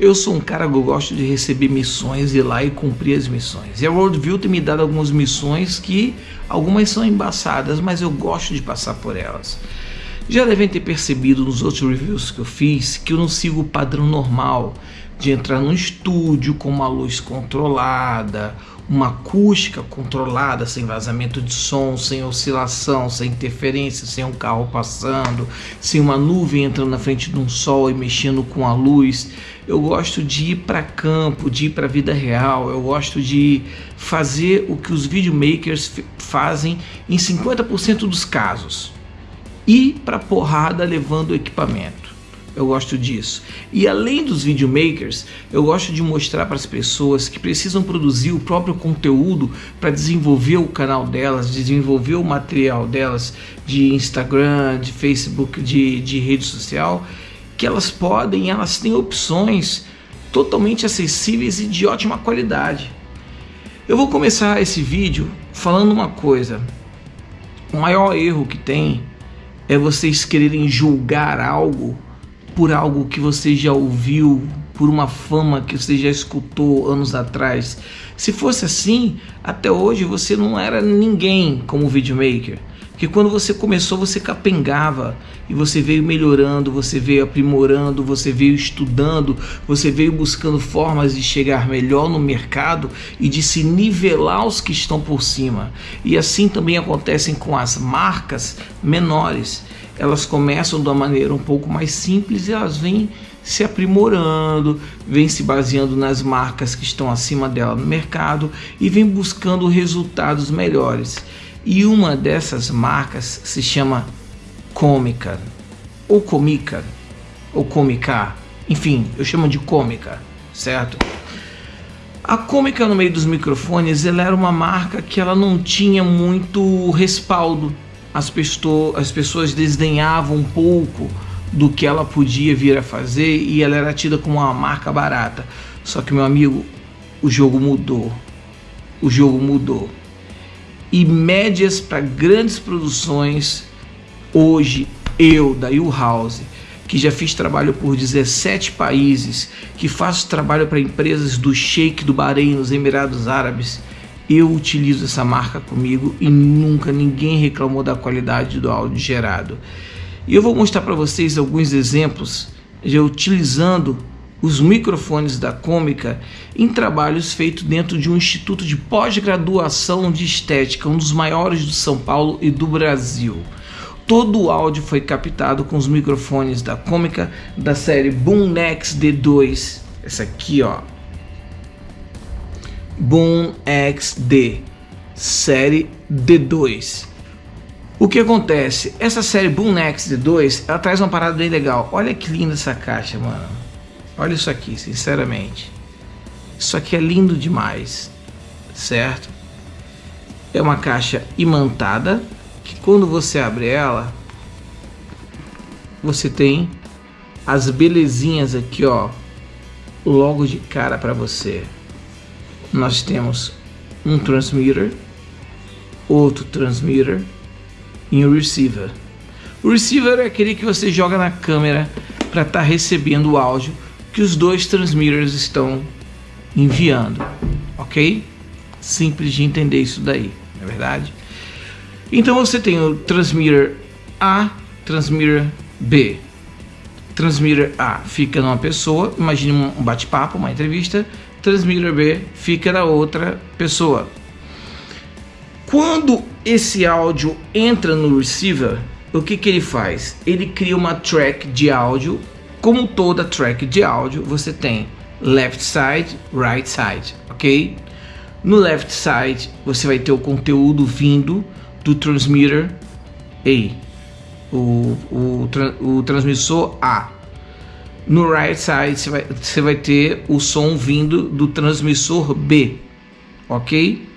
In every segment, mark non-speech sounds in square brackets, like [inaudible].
Eu sou um cara que eu gosto de receber missões, ir lá e cumprir as missões. E a Worldview tem me dado algumas missões que algumas são embaçadas, mas eu gosto de passar por elas. Já devem ter percebido nos outros reviews que eu fiz que eu não sigo o padrão normal de entrar num estúdio com uma luz controlada, uma acústica controlada, sem vazamento de som, sem oscilação, sem interferência, sem um carro passando, sem uma nuvem entrando na frente de um sol e mexendo com a luz. Eu gosto de ir para campo, de ir para a vida real. Eu gosto de fazer o que os videomakers fazem em 50% dos casos. Ir para porrada levando o equipamento eu gosto disso. E além dos videomakers, eu gosto de mostrar para as pessoas que precisam produzir o próprio conteúdo para desenvolver o canal delas, desenvolver o material delas de Instagram, de Facebook, de, de rede social, que elas podem, elas têm opções totalmente acessíveis e de ótima qualidade. Eu vou começar esse vídeo falando uma coisa. O maior erro que tem é vocês quererem julgar algo por algo que você já ouviu, por uma fama que você já escutou anos atrás. Se fosse assim, até hoje você não era ninguém como videomaker. Porque quando você começou, você capengava e você veio melhorando, você veio aprimorando, você veio estudando, você veio buscando formas de chegar melhor no mercado e de se nivelar os que estão por cima. E assim também acontecem com as marcas menores elas começam de uma maneira um pouco mais simples e elas vêm se aprimorando, vêm se baseando nas marcas que estão acima dela no mercado e vem buscando resultados melhores. E uma dessas marcas se chama Cômica, ou Comica, ou Comica, enfim, eu chamo de Cômica, certo? A Cômica no meio dos microfones, ela era uma marca que ela não tinha muito respaldo as, pessoas, as pessoas desdenhavam um pouco do que ela podia vir a fazer e ela era tida como uma marca barata. Só que, meu amigo, o jogo mudou. O jogo mudou. E médias para grandes produções, hoje eu, da U House, que já fiz trabalho por 17 países, que faço trabalho para empresas do Sheik do Bahrein, nos Emirados Árabes, eu utilizo essa marca comigo e nunca ninguém reclamou da qualidade do áudio gerado. E eu vou mostrar para vocês alguns exemplos de utilizando os microfones da Cômica em trabalhos feitos dentro de um instituto de pós-graduação de estética, um dos maiores do São Paulo e do Brasil. Todo o áudio foi captado com os microfones da Cômica da série Boom Nex D2. Essa aqui, ó, Boom XD, série D2. O que acontece? Essa série Boom XD2, ela traz uma parada bem legal. Olha que linda essa caixa, mano. Olha isso aqui, sinceramente. Isso aqui é lindo demais, certo? É uma caixa imantada, que quando você abre ela, você tem as belezinhas aqui, ó, logo de cara para você nós temos um transmitter, outro transmitter e um receiver. O receiver é aquele que você joga na câmera para estar tá recebendo o áudio que os dois transmitters estão enviando, ok? Simples de entender isso daí, não é verdade? Então você tem o transmitter A, transmitter B. Transmitter A fica numa pessoa, imagine um bate-papo, uma entrevista, transmitter B fica na outra pessoa. Quando esse áudio entra no receiver, o que, que ele faz? Ele cria uma track de áudio. Como toda track de áudio, você tem left side, right side, ok? No left side, você vai ter o conteúdo vindo do transmitter A, o, o, o transmissor A. No right side você vai, você vai ter o som vindo do transmissor B, ok?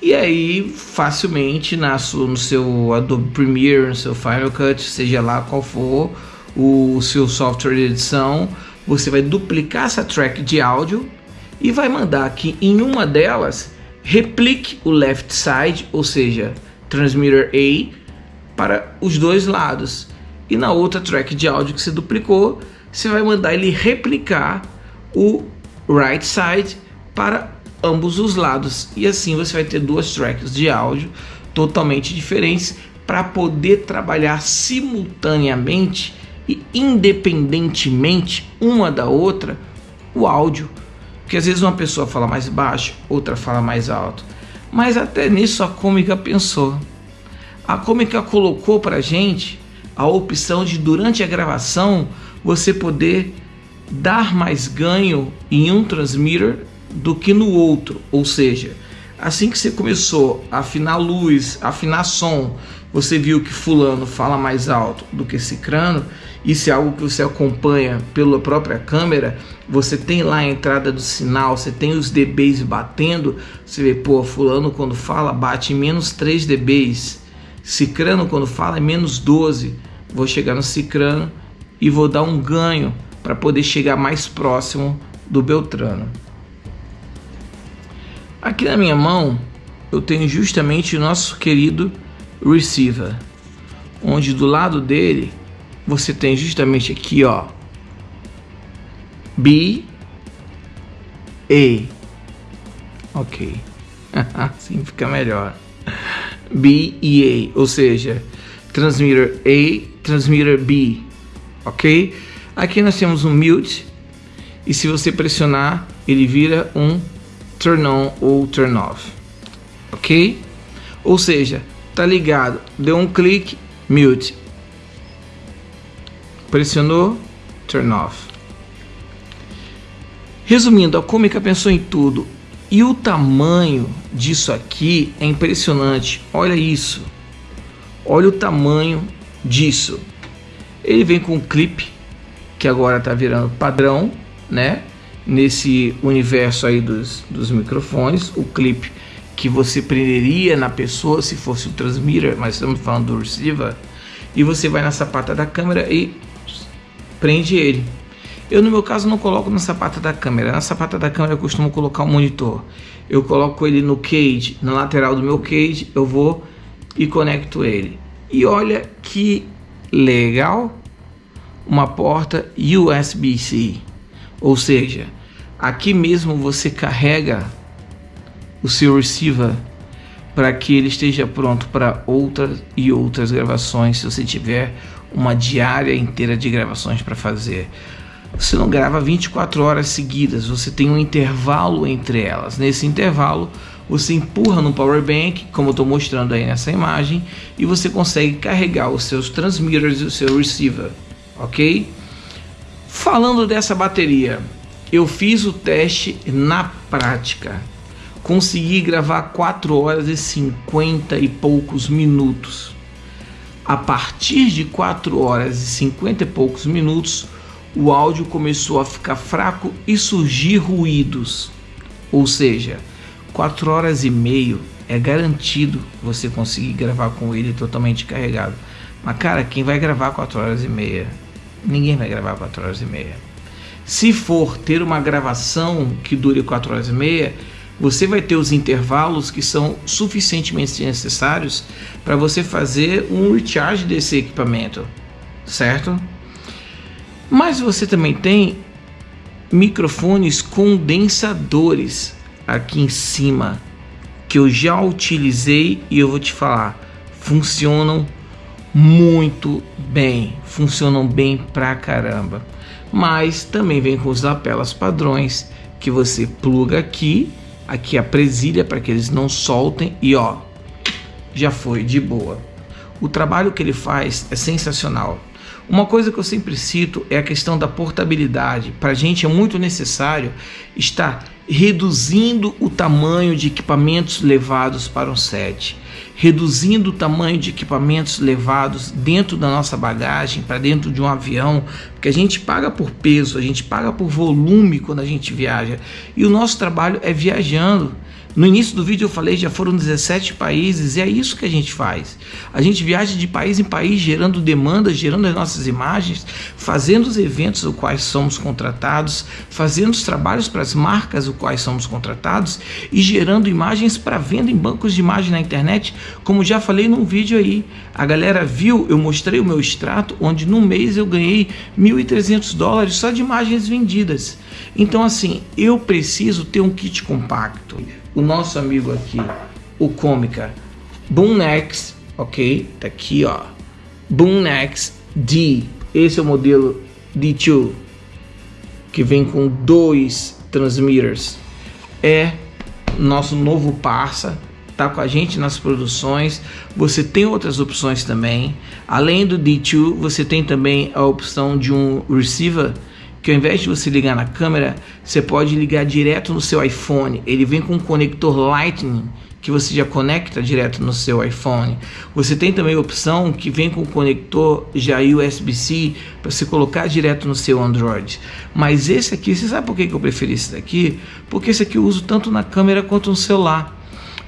E aí facilmente na sua, no seu Adobe Premiere, no seu Final Cut, seja lá qual for o seu software de edição, você vai duplicar essa track de áudio e vai mandar que em uma delas replique o left side, ou seja, transmitter A, para os dois lados. E na outra track de áudio que você duplicou, você vai mandar ele replicar o right side para ambos os lados e assim você vai ter duas tracks de áudio totalmente diferentes para poder trabalhar simultaneamente e independentemente uma da outra o áudio. Porque às vezes uma pessoa fala mais baixo, outra fala mais alto. Mas até nisso a cômica pensou. A cômica colocou para gente a opção de durante a gravação você poder dar mais ganho em um transmitter do que no outro, ou seja, assim que você começou a afinar luz, afinar som, você viu que fulano fala mais alto do que cicrano, isso é algo que você acompanha pela própria câmera, você tem lá a entrada do sinal, você tem os dBs batendo, você vê, pô, fulano quando fala bate menos 3 dBs, cicrano quando fala é menos 12, vou chegar no cicrano e vou dar um ganho para poder chegar mais próximo do Beltrano. Aqui na minha mão eu tenho justamente o nosso querido receiver, onde do lado dele você tem justamente aqui ó B A. Ok. [laughs] Assim fica melhor. B e A ou seja transmitter A transmitter B ok aqui nós temos um mute e se você pressionar ele vira um turn on ou turn off, ok? Ou seja, tá ligado, deu um clique, mute, pressionou, turn off. Resumindo, a Comica pensou em tudo e o tamanho disso aqui é impressionante. Olha isso, olha o tamanho disso. Ele vem com um clipe que agora tá virando padrão, né? nesse universo aí dos, dos microfones, o clipe que você prenderia na pessoa se fosse o transmitter, mas estamos falando do receiver, e você vai na sapata da câmera e prende ele. Eu no meu caso não coloco na sapata da câmera, na sapata da câmera eu costumo colocar um monitor. Eu coloco ele no cage, na lateral do meu cage, eu vou e conecto ele. E olha que legal, uma porta USB-C, ou seja, Aqui mesmo você carrega o seu receiver para que ele esteja pronto para outras e outras gravações. Se você tiver uma diária inteira de gravações para fazer, você não grava 24 horas seguidas, você tem um intervalo entre elas. Nesse intervalo, você empurra no power bank, como eu estou mostrando aí nessa imagem, e você consegue carregar os seus transmitters e o seu receiver, ok? Falando dessa bateria, eu fiz o teste na prática. Consegui gravar 4 horas e 50 e poucos minutos. A partir de 4 horas e 50 e poucos minutos, o áudio começou a ficar fraco e surgir ruídos. Ou seja, 4 horas e meio é garantido você conseguir gravar com ele totalmente carregado. Mas cara, quem vai gravar 4 horas e meia? Ninguém vai gravar 4 horas e meia. Se for ter uma gravação que dure 4 horas e meia, você vai ter os intervalos que são suficientemente necessários para você fazer um recharge desse equipamento, certo? Mas você também tem microfones condensadores aqui em cima que eu já utilizei e eu vou te falar, funcionam muito bem, funcionam bem pra caramba mas também vem com os lapelas padrões que você pluga aqui, aqui a presilha para que eles não soltem e ó, já foi de boa. O trabalho que ele faz é sensacional. Uma coisa que eu sempre cito é a questão da portabilidade. Para a gente é muito necessário estar reduzindo o tamanho de equipamentos levados para um set reduzindo o tamanho de equipamentos levados dentro da nossa bagagem para dentro de um avião, porque a gente paga por peso, a gente paga por volume quando a gente viaja e o nosso trabalho é viajando. No início do vídeo eu falei, já foram 17 países e é isso que a gente faz. A gente viaja de país em país gerando demandas, gerando as nossas imagens, fazendo os eventos os quais somos contratados, fazendo os trabalhos para as marcas os quais somos contratados e gerando imagens para venda em bancos de imagem na internet, como já falei num vídeo aí. A galera viu, eu mostrei o meu extrato, onde no mês eu ganhei 1.300 dólares só de imagens vendidas. Então assim, eu preciso ter um kit compacto o nosso amigo aqui, o Cômica Boomnex, ok? Tá aqui, ó. Boomnex D. Esse é o modelo D2, que vem com dois transmitters. É nosso novo parça, tá com a gente nas produções. Você tem outras opções também. Além do D2, você tem também a opção de um receiver que ao invés de você ligar na câmera, você pode ligar direto no seu iPhone. Ele vem com um conector Lightning que você já conecta direto no seu iPhone. Você tem também a opção que vem com o conector já USB-C para você colocar direto no seu Android. Mas esse aqui, você sabe por que eu preferi esse daqui? Porque esse aqui eu uso tanto na câmera quanto no celular.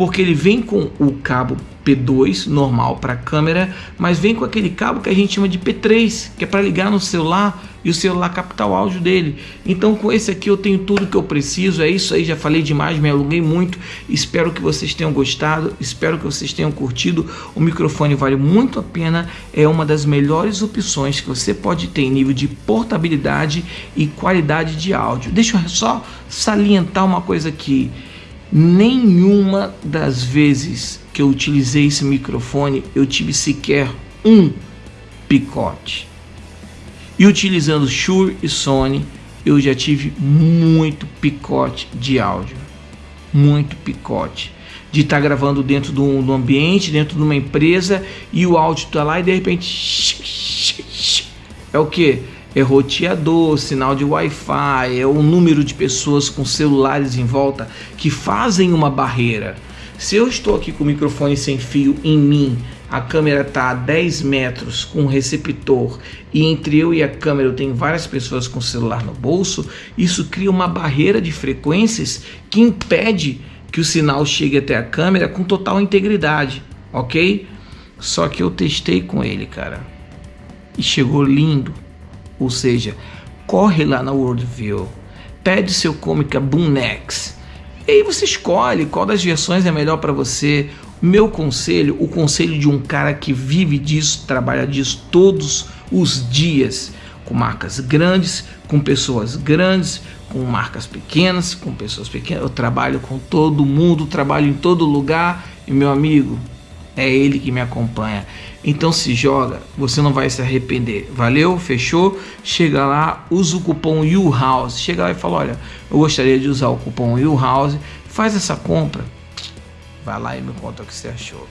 Porque ele vem com o cabo P2 normal para câmera, mas vem com aquele cabo que a gente chama de P3, que é para ligar no celular e o celular captar o áudio dele. Então com esse aqui eu tenho tudo que eu preciso. É isso aí, já falei demais, me alonguei muito. Espero que vocês tenham gostado, espero que vocês tenham curtido. O microfone vale muito a pena, é uma das melhores opções que você pode ter em nível de portabilidade e qualidade de áudio. Deixa eu só salientar uma coisa aqui. Nenhuma das vezes que eu utilizei esse microfone eu tive sequer um picote. E utilizando Shure e Sony, eu já tive muito picote de áudio. Muito picote. De estar tá gravando dentro do, do, ambiente, dentro de uma empresa, e o áudio está lá e de repente. [laughs] É o que? É roteador, sinal de Wi-Fi, é o número de pessoas com celulares em volta que fazem uma barreira. Se eu estou aqui com o microfone sem fio em mim a câmera está a 10 metros com um receptor e entre eu e a câmera eu tenho várias pessoas com o celular no bolso, isso cria uma barreira de frequências que impede que o sinal chegue até a câmera com total integridade, ok? Só que eu testei com ele, cara, e chegou lindo. Ou seja, corre lá na Worldview, pede seu Comica Boom Nex, e aí você escolhe qual das versões é melhor para você. Meu conselho, o conselho de um cara que vive disso, trabalha disso todos os dias, com marcas grandes, com pessoas grandes, com marcas pequenas, com pessoas pequenas. Eu trabalho com todo mundo, trabalho em todo lugar. E meu amigo, é ele que me acompanha. Então se joga, você não vai se arrepender. Valeu? Fechou? Chega lá, usa o cupom YouHouse. Chega lá e fala: Olha, eu gostaria de usar o cupom YouHouse. Faz essa compra Vai lá e me conta o que você achou.